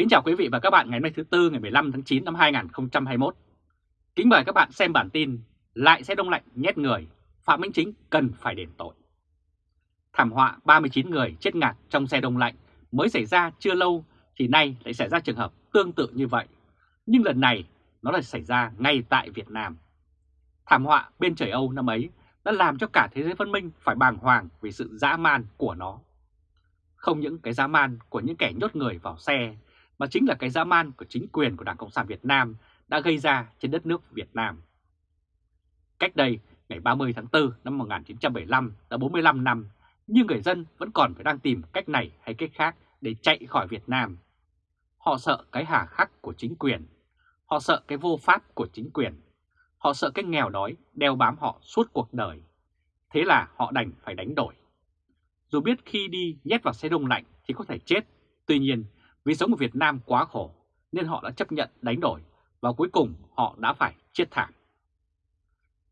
Kính chào quý vị và các bạn ngày hôm nay thứ Tư ngày 15 tháng 9 năm 2021. Kính mời các bạn xem bản tin Lại xe đông lạnh nhét người, Phạm Minh Chính cần phải đền tội. Thảm họa 39 người chết ngạt trong xe đông lạnh mới xảy ra chưa lâu thì nay lại xảy ra trường hợp tương tự như vậy. Nhưng lần này nó lại xảy ra ngay tại Việt Nam. Thảm họa bên trời Âu năm ấy đã làm cho cả thế giới văn minh phải bàng hoàng vì sự dã man của nó. Không những cái dã man của những kẻ nhốt người vào xe mà chính là cái dã man của chính quyền của Đảng Cộng sản Việt Nam đã gây ra trên đất nước Việt Nam. Cách đây, ngày 30 tháng 4 năm 1975 đã 45 năm, nhưng người dân vẫn còn phải đang tìm cách này hay cách khác để chạy khỏi Việt Nam. Họ sợ cái hà khắc của chính quyền, họ sợ cái vô pháp của chính quyền, họ sợ cái nghèo đói đeo bám họ suốt cuộc đời. Thế là họ đành phải đánh đổi. Dù biết khi đi nhét vào xe đông lạnh thì có thể chết, tuy nhiên vì sống ở Việt Nam quá khổ nên họ đã chấp nhận đánh đổi và cuối cùng họ đã phải chết thảm.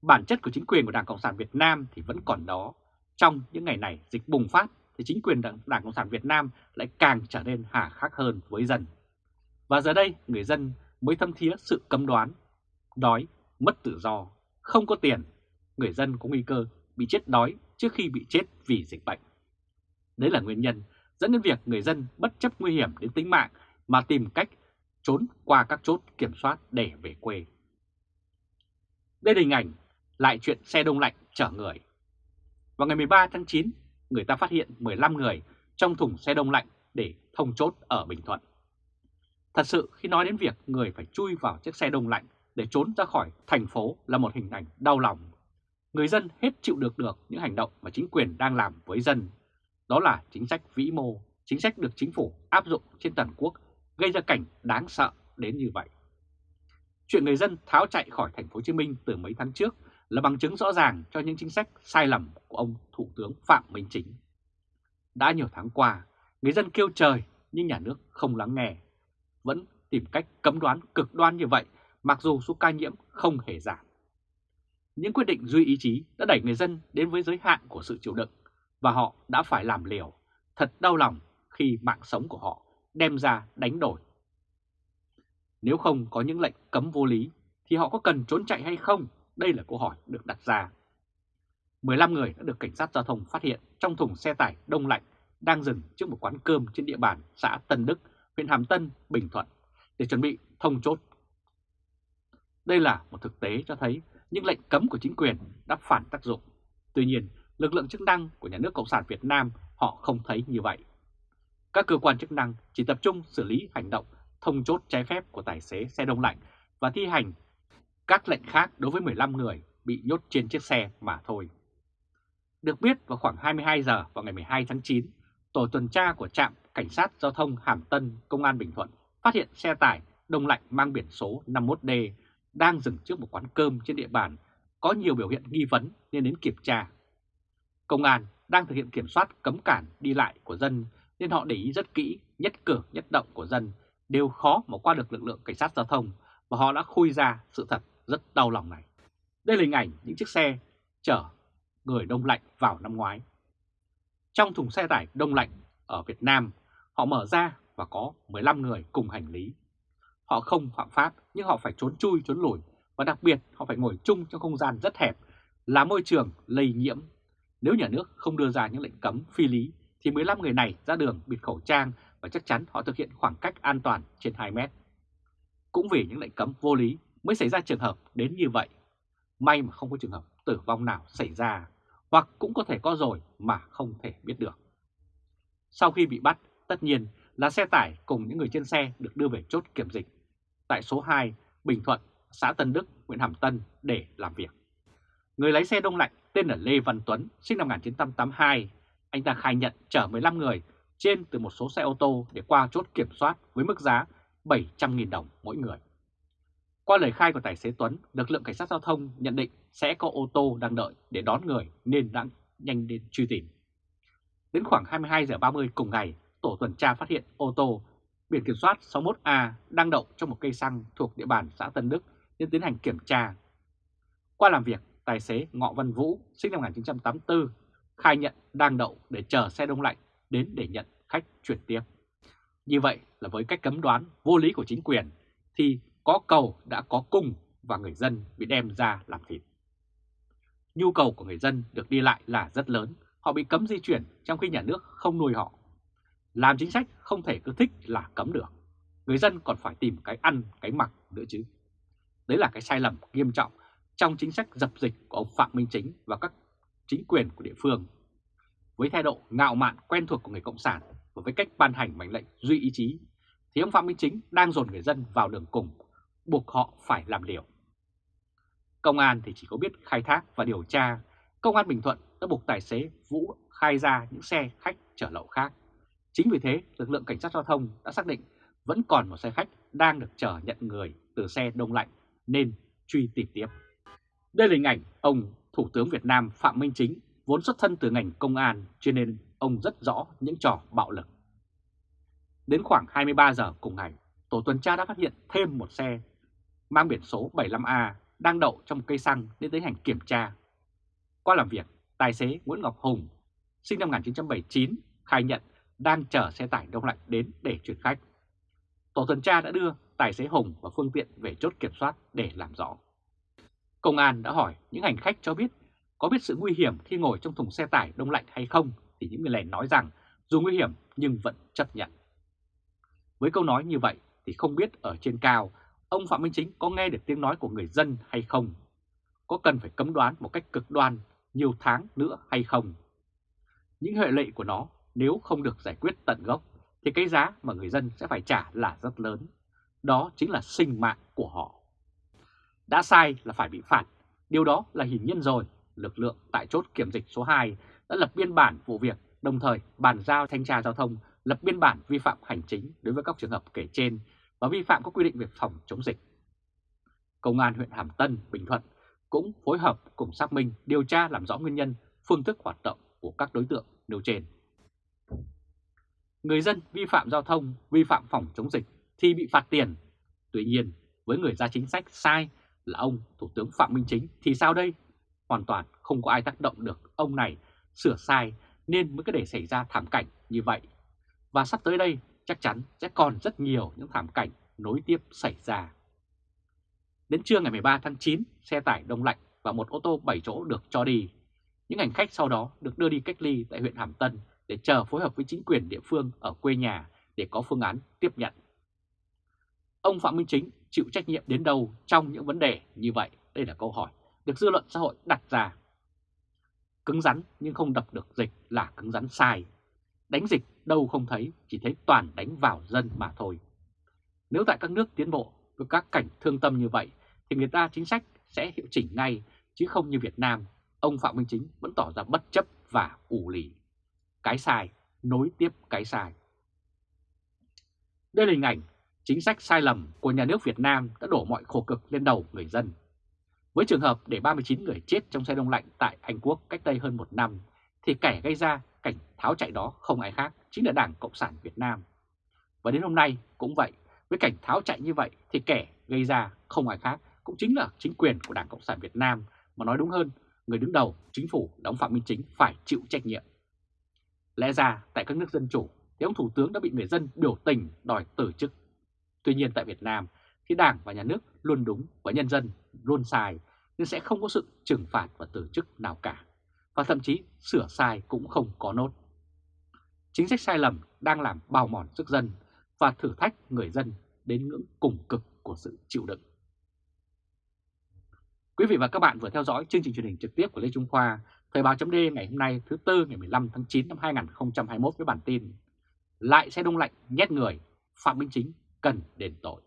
Bản chất của chính quyền của Đảng Cộng sản Việt Nam thì vẫn còn đó. Trong những ngày này dịch bùng phát thì chính quyền Đảng, Đảng Cộng sản Việt Nam lại càng trở nên hà khắc hơn với dân. Và giờ đây người dân mới thâm thía sự cấm đoán, đói, mất tự do, không có tiền, người dân có nguy cơ bị chết đói trước khi bị chết vì dịch bệnh. Đấy là nguyên nhân dẫn đến việc người dân bất chấp nguy hiểm đến tính mạng mà tìm cách trốn qua các chốt kiểm soát để về quê. Đây là hình ảnh lại chuyện xe đông lạnh chở người. Vào ngày 13 tháng 9, người ta phát hiện 15 người trong thùng xe đông lạnh để thông chốt ở Bình Thuận. Thật sự khi nói đến việc người phải chui vào chiếc xe đông lạnh để trốn ra khỏi thành phố là một hình ảnh đau lòng. Người dân hết chịu được được những hành động mà chính quyền đang làm với dân đó là chính sách vĩ mô, chính sách được chính phủ áp dụng trên toàn quốc gây ra cảnh đáng sợ đến như vậy. Chuyện người dân tháo chạy khỏi thành phố Hồ Chí Minh từ mấy tháng trước là bằng chứng rõ ràng cho những chính sách sai lầm của ông Thủ tướng Phạm Minh Chính. Đã nhiều tháng qua, người dân kêu trời nhưng nhà nước không lắng nghe, vẫn tìm cách cấm đoán cực đoan như vậy mặc dù số ca nhiễm không hề giảm. Những quyết định duy ý chí đã đẩy người dân đến với giới hạn của sự chịu đựng và họ đã phải làm liều. Thật đau lòng khi mạng sống của họ đem ra đánh đổi. Nếu không có những lệnh cấm vô lý thì họ có cần trốn chạy hay không? Đây là câu hỏi được đặt ra. 15 người đã được cảnh sát giao thông phát hiện trong thùng xe tải đông lạnh đang dừng trước một quán cơm trên địa bàn xã Tân Đức, huyện Hàm Tân, Bình Thuận để chuẩn bị thông chốt. Đây là một thực tế cho thấy những lệnh cấm của chính quyền đã phản tác dụng. Tuy nhiên, lực lượng chức năng của nhà nước Cộng sản Việt Nam họ không thấy như vậy. Các cơ quan chức năng chỉ tập trung xử lý hành động thông chốt trái phép của tài xế xe đông lạnh và thi hành các lệnh khác đối với 15 người bị nhốt trên chiếc xe mà thôi. Được biết vào khoảng 22 giờ vào ngày 12 tháng 9, tổ tuần tra của trạm Cảnh sát Giao thông Hàm Tân, Công an Bình Thuận phát hiện xe tải đông lạnh mang biển số 51D đang dừng trước một quán cơm trên địa bàn có nhiều biểu hiện nghi vấn nên đến kiểm tra. Công an đang thực hiện kiểm soát cấm cản đi lại của dân nên họ để ý rất kỹ nhất cử nhất động của dân đều khó mà qua được lực lượng cảnh sát giao thông và họ đã khui ra sự thật rất đau lòng này. Đây là hình ảnh những chiếc xe chở người đông lạnh vào năm ngoái. Trong thùng xe tải đông lạnh ở Việt Nam, họ mở ra và có 15 người cùng hành lý. Họ không phạm pháp nhưng họ phải trốn chui trốn lùi và đặc biệt họ phải ngồi chung trong không gian rất hẹp là môi trường lây nhiễm nếu nhà nước không đưa ra những lệnh cấm phi lý thì 15 người này ra đường bịt khẩu trang và chắc chắn họ thực hiện khoảng cách an toàn trên 2 mét. Cũng vì những lệnh cấm vô lý mới xảy ra trường hợp đến như vậy. May mà không có trường hợp tử vong nào xảy ra, hoặc cũng có thể có rồi mà không thể biết được. Sau khi bị bắt, tất nhiên là xe tải cùng những người trên xe được đưa về chốt kiểm dịch tại số 2 Bình Thuận, xã Tân Đức, huyện Hàm Tân để làm việc. Người lái xe đông lạnh tên là Lê Văn Tuấn, sinh năm 1982. Anh ta khai nhận chở 15 người trên từ một số xe ô tô để qua chốt kiểm soát với mức giá 700.000 đồng mỗi người. Qua lời khai của tài xế Tuấn, lực lượng cảnh sát giao thông nhận định sẽ có ô tô đang đợi để đón người nên đã nhanh đến truy tìm. Đến khoảng 22 giờ 30 cùng ngày, tổ tuần tra phát hiện ô tô biển kiểm soát 61A đang đậu trong một cây xăng thuộc địa bàn xã Tân Đức nên tiến hành kiểm tra. Qua làm việc, tài xế Ngọ Văn Vũ sinh năm 1984 khai nhận đang đậu để chờ xe đông lạnh đến để nhận khách chuyển tiếp. Như vậy là với cách cấm đoán vô lý của chính quyền thì có cầu đã có cung và người dân bị đem ra làm thịt. Nhu cầu của người dân được đi lại là rất lớn, họ bị cấm di chuyển trong khi nhà nước không nuôi họ. Làm chính sách không thể cứ thích là cấm được, người dân còn phải tìm cái ăn, cái mặc nữa chứ. Đấy là cái sai lầm nghiêm trọng trong chính sách dập dịch của ông Phạm Minh Chính và các chính quyền của địa phương. Với thái độ ngạo mạn quen thuộc của người Cộng sản và với cách ban hành mệnh lệnh duy ý chí, thì ông Phạm Minh Chính đang dồn người dân vào đường cùng, buộc họ phải làm liều. Công an thì chỉ có biết khai thác và điều tra. Công an Bình Thuận đã buộc tài xế Vũ khai ra những xe khách chở lậu khác. Chính vì thế, lực lượng cảnh sát giao thông đã xác định vẫn còn một xe khách đang được chở nhận người từ xe đông lạnh nên truy tìm tiếp. Đây là hình ảnh ông Thủ tướng Việt Nam Phạm Minh Chính vốn xuất thân từ ngành công an cho nên ông rất rõ những trò bạo lực. Đến khoảng 23 giờ cùng ngày, tổ tuần tra đã phát hiện thêm một xe mang biển số 75A đang đậu trong cây xăng nên tiến hành kiểm tra. Qua làm việc, tài xế Nguyễn Ngọc Hùng, sinh năm 1979, khai nhận đang chở xe tải đông lạnh đến để chuyển khách. Tổ tuần tra đã đưa tài xế Hùng và phương tiện về chốt kiểm soát để làm rõ. Công an đã hỏi những hành khách cho biết có biết sự nguy hiểm khi ngồi trong thùng xe tải đông lạnh hay không, thì những người này nói rằng dù nguy hiểm nhưng vẫn chấp nhận. Với câu nói như vậy thì không biết ở trên cao, ông Phạm Minh Chính có nghe được tiếng nói của người dân hay không? Có cần phải cấm đoán một cách cực đoan nhiều tháng nữa hay không? Những hệ lụy của nó nếu không được giải quyết tận gốc thì cái giá mà người dân sẽ phải trả là rất lớn. Đó chính là sinh mạng của họ. Đã sai là phải bị phạt, điều đó là hiển nhiên rồi. Lực lượng tại chốt kiểm dịch số 2 đã lập biên bản vụ việc, đồng thời bàn giao thanh tra giao thông lập biên bản vi phạm hành chính đối với các trường hợp kể trên và vi phạm các quy định về phòng chống dịch. Công an huyện Hàm Tân, Bình Thuận cũng phối hợp cùng xác minh điều tra làm rõ nguyên nhân, phương thức hoạt động của các đối tượng nêu trên. Người dân vi phạm giao thông, vi phạm phòng chống dịch thì bị phạt tiền. Tuy nhiên, với người ra chính sách sai là ông Thủ tướng Phạm Minh Chính thì sao đây? Hoàn toàn không có ai tác động được ông này sửa sai nên mới có để xảy ra thảm cảnh như vậy. Và sắp tới đây chắc chắn sẽ còn rất nhiều những thảm cảnh nối tiếp xảy ra. Đến trưa ngày 13 tháng 9, xe tải đông lạnh và một ô tô 7 chỗ được cho đi. Những hành khách sau đó được đưa đi cách ly tại huyện Hàm Tân để chờ phối hợp với chính quyền địa phương ở quê nhà để có phương án tiếp nhận. Ông Phạm Minh Chính chịu trách nhiệm đến đâu trong những vấn đề như vậy? Đây là câu hỏi được dư luận xã hội đặt ra. Cứng rắn nhưng không đập được dịch là cứng rắn sai. Đánh dịch đâu không thấy, chỉ thấy toàn đánh vào dân mà thôi. Nếu tại các nước tiến bộ với các cảnh thương tâm như vậy thì người ta chính sách sẽ hiệu chỉnh ngay chứ không như Việt Nam, ông Phạm Minh Chính vẫn tỏ ra bất chấp và ủ lì. Cái sai, nối tiếp cái sai. Đây là hình ảnh chính sách sai lầm của nhà nước Việt Nam đã đổ mọi khổ cực lên đầu người dân. Với trường hợp để 39 người chết trong xe đông lạnh tại Anh Quốc cách đây hơn một năm, thì kẻ gây ra cảnh tháo chạy đó không ai khác, chính là Đảng Cộng sản Việt Nam. Và đến hôm nay cũng vậy, với cảnh tháo chạy như vậy thì kẻ gây ra không ai khác cũng chính là chính quyền của Đảng Cộng sản Việt Nam, mà nói đúng hơn, người đứng đầu chính phủ đóng Phạm Minh Chính phải chịu trách nhiệm. Lẽ ra tại các nước dân chủ thì ông Thủ tướng đã bị người dân biểu tình đòi từ chức. Tuy nhiên tại Việt Nam thì Đảng và Nhà nước luôn đúng và nhân dân luôn sai nên sẽ không có sự trừng phạt và từ chức nào cả. Và thậm chí sửa sai cũng không có nốt. Chính sách sai lầm đang làm bào mòn sức dân và thử thách người dân đến ngưỡng cùng cực của sự chịu đựng. Quý vị và các bạn vừa theo dõi chương trình truyền hình trực tiếp của Lê Trung Khoa, Thời báo chấm ngày hôm nay thứ Tư ngày 15 tháng 9 năm 2021 với bản tin Lại xe đông lạnh nhét người, Phạm Minh Chính cần đền tội.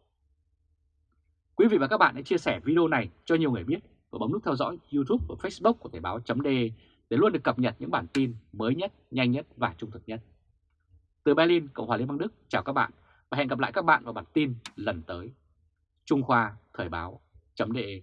Quý vị và các bạn hãy chia sẻ video này cho nhiều người biết và bấm nút theo dõi YouTube và Facebook của Thời Báo .de để luôn được cập nhật những bản tin mới nhất, nhanh nhất và trung thực nhất. Từ Berlin, Cộng hòa Liên bang Đức, chào các bạn và hẹn gặp lại các bạn vào bản tin lần tới. Trung Khoa Thời Báo .de